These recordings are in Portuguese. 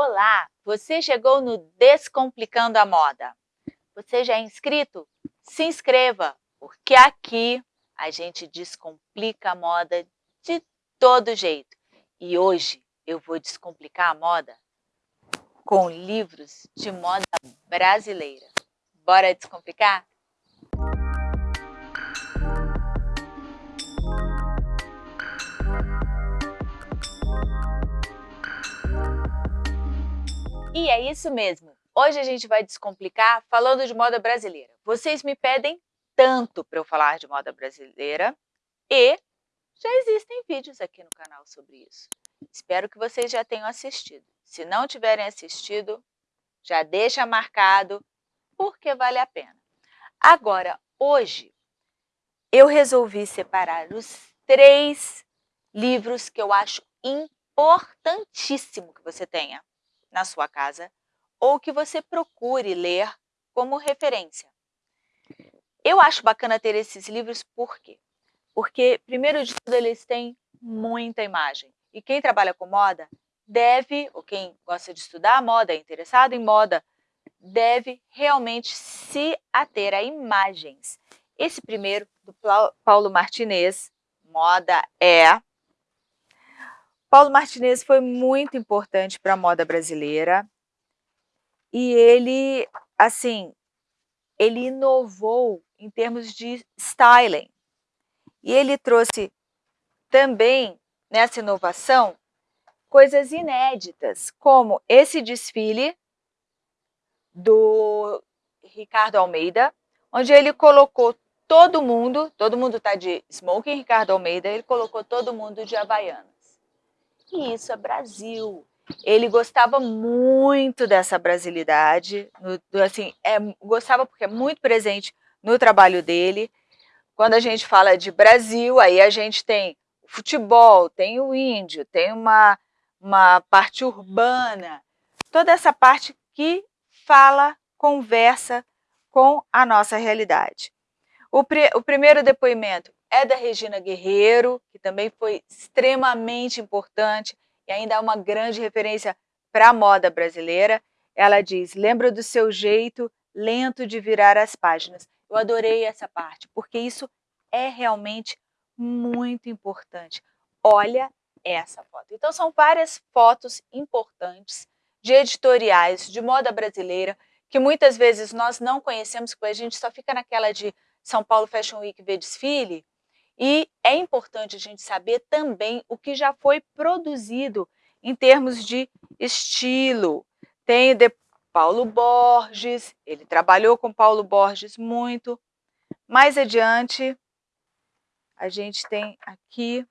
Olá, você chegou no Descomplicando a Moda. Você já é inscrito? Se inscreva, porque aqui a gente descomplica a moda de todo jeito. E hoje eu vou descomplicar a moda com livros de moda brasileira. Bora descomplicar? E é isso mesmo. Hoje a gente vai descomplicar falando de moda brasileira. Vocês me pedem tanto para eu falar de moda brasileira e já existem vídeos aqui no canal sobre isso. Espero que vocês já tenham assistido. Se não tiverem assistido, já deixa marcado, porque vale a pena. Agora, hoje, eu resolvi separar os três livros que eu acho importantíssimo que você tenha na sua casa ou que você procure ler como referência. Eu acho bacana ter esses livros por quê? Porque, primeiro de tudo, eles têm muita imagem. E quem trabalha com moda deve, ou quem gosta de estudar moda, é interessado em moda, deve realmente se ater a imagens. Esse primeiro, do Paulo Martinez, Moda é Paulo Martinez foi muito importante para a moda brasileira e ele, assim, ele inovou em termos de styling. E ele trouxe também, nessa inovação, coisas inéditas, como esse desfile do Ricardo Almeida, onde ele colocou todo mundo, todo mundo está de smoking Ricardo Almeida, ele colocou todo mundo de Havaiana que isso é Brasil. Ele gostava muito dessa brasilidade, no, assim, é, gostava porque é muito presente no trabalho dele. Quando a gente fala de Brasil, aí a gente tem futebol, tem o índio, tem uma, uma parte urbana, toda essa parte que fala, conversa com a nossa realidade. O, o primeiro depoimento é da Regina Guerreiro, que também foi extremamente importante e ainda é uma grande referência para a moda brasileira. Ela diz, lembra do seu jeito lento de virar as páginas. Eu adorei essa parte, porque isso é realmente muito importante. Olha essa foto. Então, são várias fotos importantes de editoriais de moda brasileira que muitas vezes nós não conhecemos, porque a gente só fica naquela de São Paulo Fashion Week ver desfile, e é importante a gente saber também o que já foi produzido em termos de estilo. Tem de Paulo Borges, ele trabalhou com Paulo Borges muito. Mais adiante, a gente tem aqui,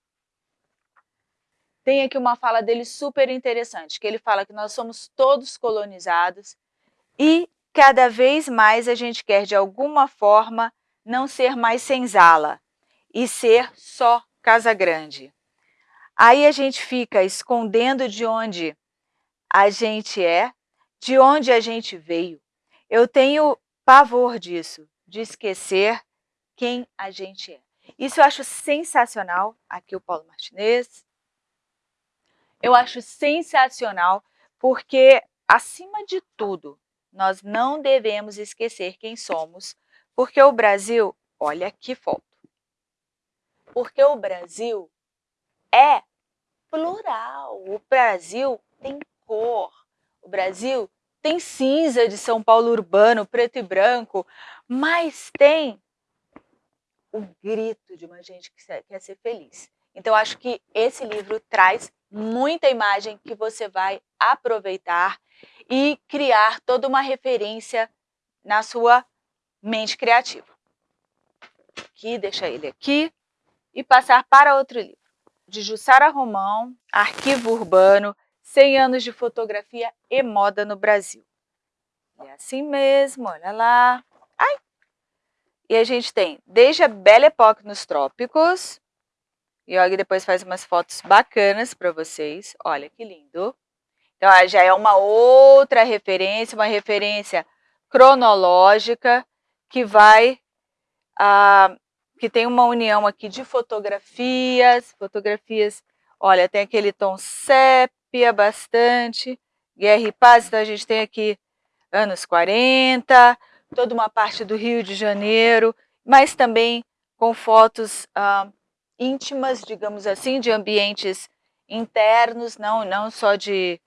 tem aqui uma fala dele super interessante, que ele fala que nós somos todos colonizados e cada vez mais a gente quer, de alguma forma, não ser mais senzala, e ser só Casa Grande. Aí a gente fica escondendo de onde a gente é, de onde a gente veio. Eu tenho pavor disso, de esquecer quem a gente é. Isso eu acho sensacional, aqui o Paulo Martinez. Eu acho sensacional porque, acima de tudo, nós não devemos esquecer quem somos, porque o Brasil, olha que foto, porque o Brasil é plural. O Brasil tem cor. O Brasil tem cinza de São Paulo urbano, preto e branco, mas tem o grito de uma gente que quer ser feliz. Então, acho que esse livro traz muita imagem que você vai aproveitar e criar toda uma referência na sua mente criativa. Aqui, deixa ele aqui e passar para outro livro, de Jussara Romão, Arquivo Urbano, 100 anos de fotografia e moda no Brasil. É assim mesmo, olha lá. Ai! E a gente tem desde a Belle Époque nos trópicos, e olha, depois faz umas fotos bacanas para vocês. Olha que lindo. Então, já é uma outra referência, uma referência cronológica que vai ah, que tem uma união aqui de fotografias, fotografias, olha, tem aquele tom sépia bastante, Guerra e Paz, então a gente tem aqui anos 40, toda uma parte do Rio de Janeiro, mas também com fotos ah, íntimas, digamos assim, de ambientes internos, não, não só de,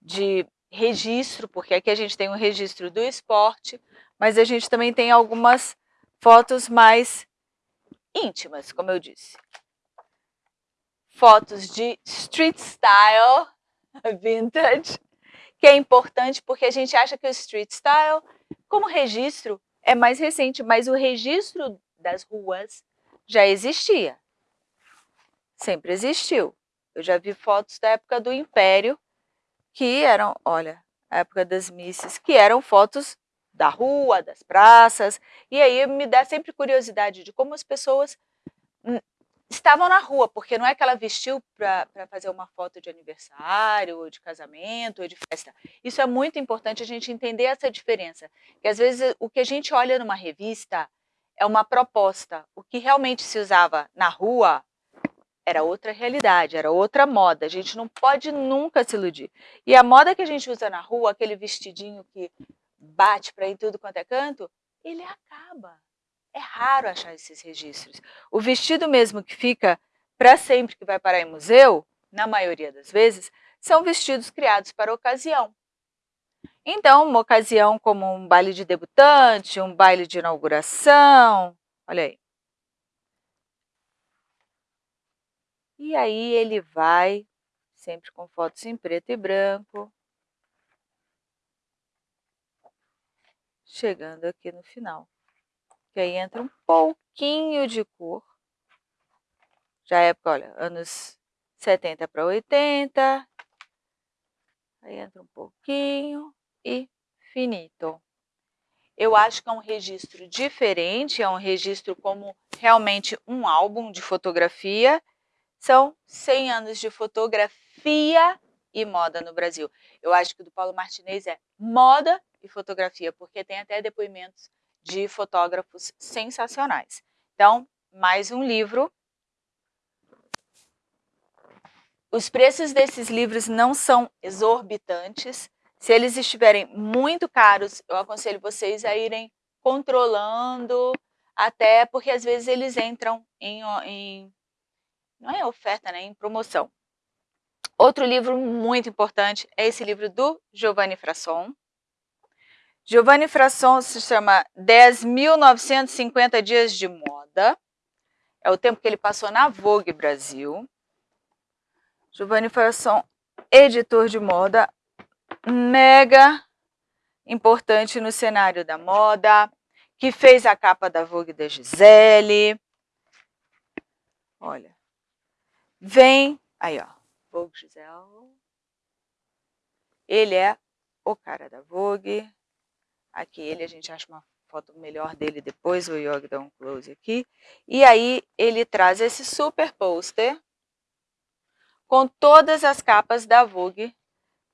de registro, porque aqui a gente tem um registro do esporte, mas a gente também tem algumas fotos mais íntimas, como eu disse. Fotos de street style, vintage, que é importante porque a gente acha que o street style, como registro, é mais recente, mas o registro das ruas já existia. Sempre existiu. Eu já vi fotos da época do Império, que eram, olha, a época das missas, que eram fotos da rua, das praças, e aí me dá sempre curiosidade de como as pessoas hum, estavam na rua, porque não é que ela vestiu para fazer uma foto de aniversário, ou de casamento, ou de festa. Isso é muito importante a gente entender essa diferença, que às vezes o que a gente olha numa revista é uma proposta, o que realmente se usava na rua era outra realidade, era outra moda, a gente não pode nunca se iludir. E a moda que a gente usa na rua, aquele vestidinho que bate para ir tudo quanto é canto, ele acaba. É raro achar esses registros. O vestido mesmo que fica para sempre, que vai parar em museu, na maioria das vezes, são vestidos criados para ocasião. Então, uma ocasião como um baile de debutante, um baile de inauguração, olha aí. E aí ele vai, sempre com fotos em preto e branco, chegando aqui no final. Que aí entra um pouquinho de cor. Já é olha, anos 70 para 80. Aí entra um pouquinho e finito. Eu acho que é um registro diferente, é um registro como realmente um álbum de fotografia. São 100 anos de fotografia e moda no Brasil. Eu acho que o do Paulo Martinez é moda e fotografia, porque tem até depoimentos de fotógrafos sensacionais. Então, mais um livro. Os preços desses livros não são exorbitantes. Se eles estiverem muito caros, eu aconselho vocês a irem controlando, até porque às vezes eles entram em, em não é oferta, né, em promoção. Outro livro muito importante é esse livro do Giovanni Frasson. Giovanni Frasson se chama 10.950 dias de moda. É o tempo que ele passou na Vogue Brasil. Giovanni Frasson, editor de moda, mega importante no cenário da moda, que fez a capa da Vogue da Gisele. Olha, vem, aí ó, Vogue Gisele. Ele é o cara da Vogue. Aqui ele, a gente acha uma foto melhor dele depois, o Yogi dá um close aqui. E aí ele traz esse super pôster com todas as capas da Vogue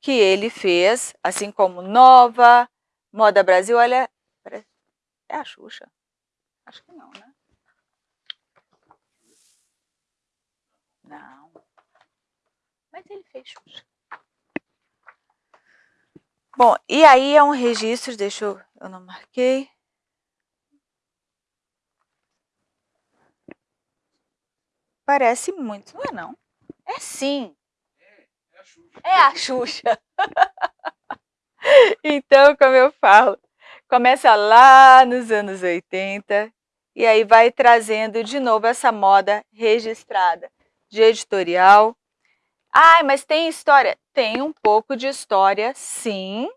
que ele fez, assim como Nova, Moda Brasil, olha, é a Xuxa? Acho que não, né? Não. Mas ele fez Xuxa. Bom, e aí é um registro, deixa eu, eu não marquei. Parece muito, não é não? É sim. É, é a Xuxa. É a Xuxa. então, como eu falo, começa lá nos anos 80 e aí vai trazendo de novo essa moda registrada de editorial, Ai, mas tem história? Tem um pouco de história, sim.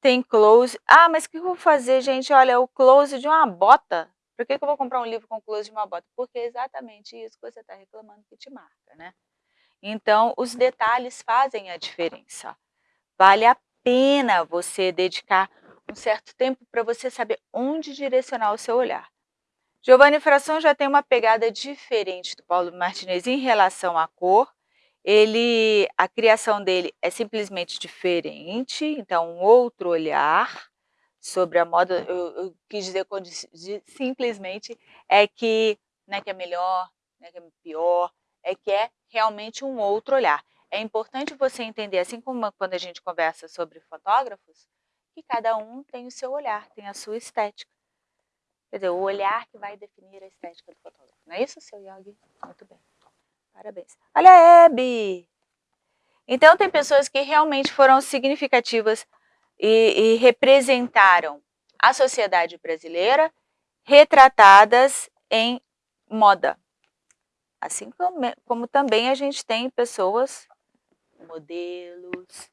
Tem close. Ah, mas o que eu vou fazer, gente? Olha, o close de uma bota. Por que, que eu vou comprar um livro com close de uma bota? Porque é exatamente isso que você está reclamando que te marca, né? Então, os detalhes fazem a diferença. Vale a pena você dedicar um certo tempo para você saber onde direcionar o seu olhar. Giovanni Fração já tem uma pegada diferente do Paulo Martinez em relação à cor. Ele, a criação dele é simplesmente diferente, então um outro olhar sobre a moda, eu, eu quis dizer simplesmente é que não é que é melhor, não é que é pior, é que é realmente um outro olhar. É importante você entender, assim como quando a gente conversa sobre fotógrafos, que cada um tem o seu olhar, tem a sua estética. Quer dizer, o olhar que vai definir a estética do fotógrafo. Não é isso, seu Yogi? Muito bem. Parabéns. Olha a Hebe! Então, tem pessoas que realmente foram significativas e, e representaram a sociedade brasileira retratadas em moda. Assim como, como também a gente tem pessoas, modelos,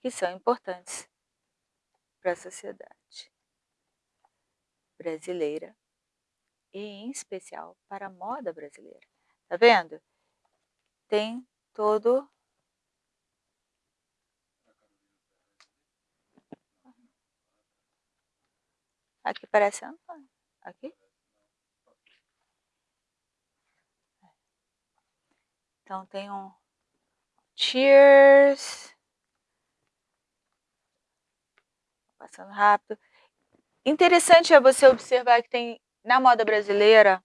que são importantes para a sociedade brasileira e em especial para a moda brasileira. Tá vendo? Tem todo Aqui parece Antônio. Aqui? Então tem um Cheers. Passando rápido. Interessante é você observar que tem na moda brasileira,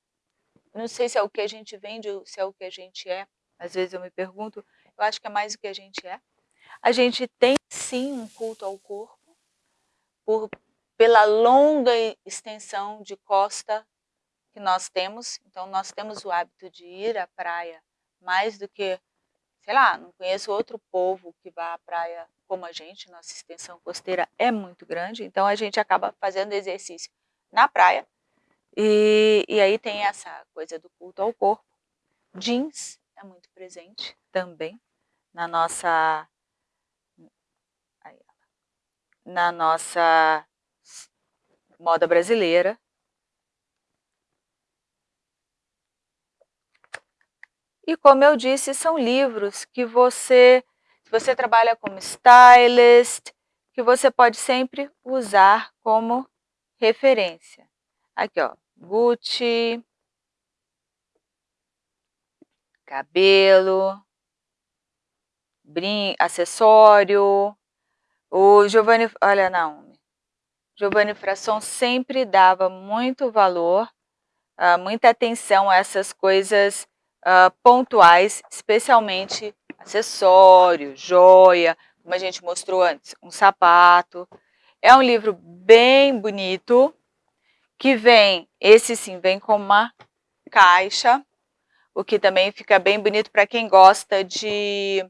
não sei se é o que a gente vende ou se é o que a gente é, às vezes eu me pergunto, eu acho que é mais o que a gente é. A gente tem sim um culto ao corpo, por, pela longa extensão de costa que nós temos. Então, nós temos o hábito de ir à praia mais do que, sei lá, não conheço outro povo que vá à praia como a gente, nossa extensão costeira é muito grande, então a gente acaba fazendo exercício na praia, e, e aí tem essa coisa do culto ao corpo. Jeans é muito presente também na nossa, na nossa moda brasileira. E como eu disse, são livros que você, se você trabalha como stylist, que você pode sempre usar como referência. Aqui, ó, Gucci, cabelo, brin acessório. O Giovanni, olha, não, Giovanni Frasson sempre dava muito valor, uh, muita atenção a essas coisas uh, pontuais, especialmente acessório, joia, como a gente mostrou antes, um sapato. É um livro bem bonito, que vem, esse sim, vem com uma caixa, o que também fica bem bonito para quem gosta de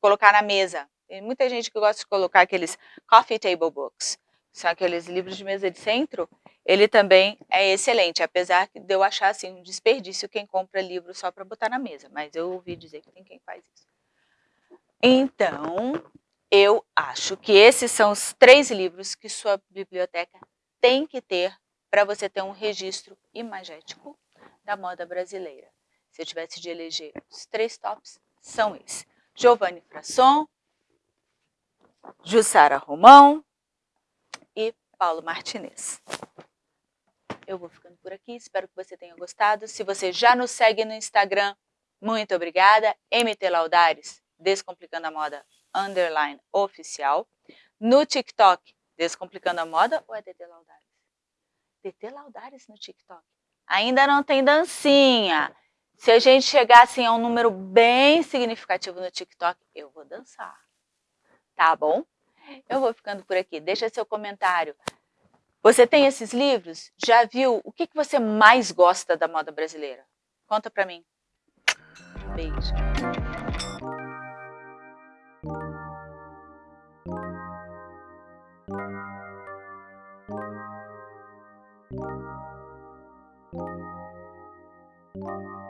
colocar na mesa. Tem muita gente que gosta de colocar aqueles coffee table books são aqueles livros de mesa de centro, ele também é excelente, apesar de eu achar assim, um desperdício quem compra livro só para botar na mesa, mas eu ouvi dizer que tem quem faz isso. Então, eu acho que esses são os três livros que sua biblioteca tem que ter para você ter um registro imagético da moda brasileira. Se eu tivesse de eleger os três tops, são esses. Giovanni Frasson, Jussara Romão e Paulo Martinez. Eu vou ficando por aqui, espero que você tenha gostado. Se você já nos segue no Instagram, muito obrigada. MT Laudares, Descomplicando a Moda, underline oficial. No TikTok, Descomplicando a Moda ou é DT Laudares? DT Laudares no TikTok. Ainda não tem dancinha. Se a gente chegar assim, a um número bem significativo no TikTok, eu vou dançar. Tá bom? Eu vou ficando por aqui. Deixa seu comentário. Você tem esses livros? Já viu? O que, você mais gosta da moda brasileira? Conta pra mim. Beijo. Thank you.